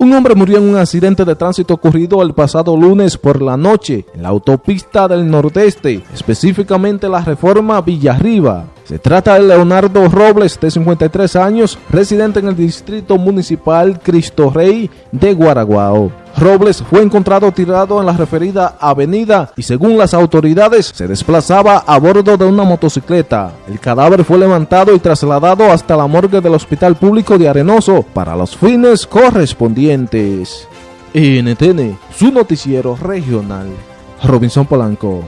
Un hombre murió en un accidente de tránsito ocurrido el pasado lunes por la noche en la autopista del Nordeste, específicamente la Reforma Villarriba. Se trata de Leonardo Robles, de 53 años, residente en el distrito municipal Cristo Rey de Guaraguao. Robles fue encontrado tirado en la referida avenida y según las autoridades se desplazaba a bordo de una motocicleta. El cadáver fue levantado y trasladado hasta la morgue del Hospital Público de Arenoso para los fines correspondientes. NTN, su noticiero regional. Robinson Polanco.